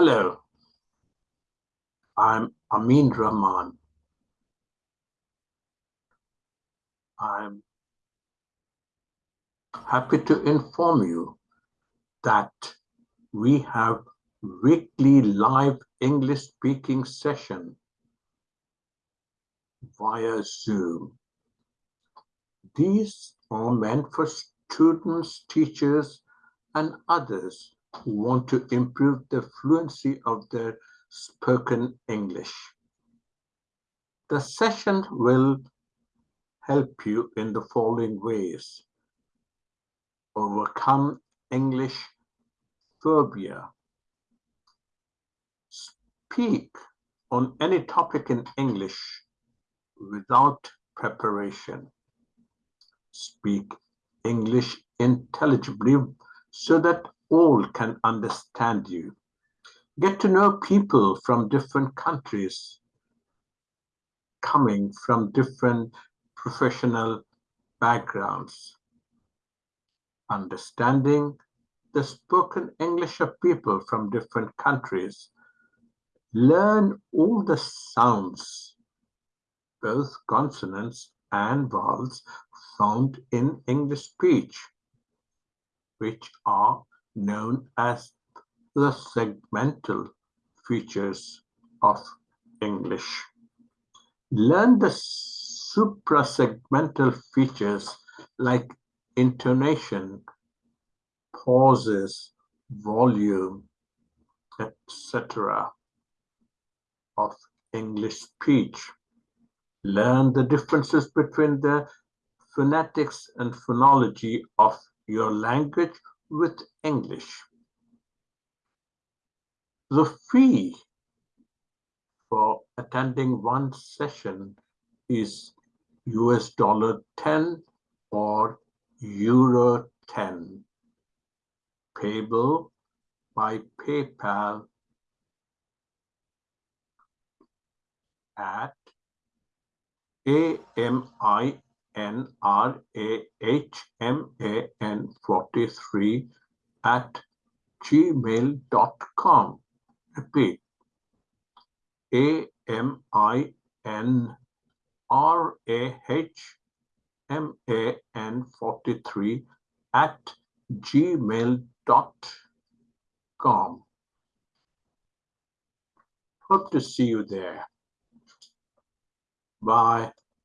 Hello, I'm Amin Rahman. I'm happy to inform you that we have weekly live English speaking session via Zoom. These are meant for students, teachers, and others who want to improve the fluency of their spoken English. The session will help you in the following ways. Overcome English phobia. Speak on any topic in English without preparation. Speak English intelligibly so that all can understand you. Get to know people from different countries, coming from different professional backgrounds. Understanding the spoken English of people from different countries. Learn all the sounds, both consonants and vowels found in English speech, which are known as the segmental features of English. Learn the suprasegmental features like intonation, pauses, volume, etc. of English speech. Learn the differences between the phonetics and phonology of your language with English. The fee for attending one session is US dollar 10 or euro 10 payable by PayPal at AMI N R A H M A N 43 at gmail.com. Repeat A M I N R A H M A N 43 at gmail.com. Hope to see you there. Bye.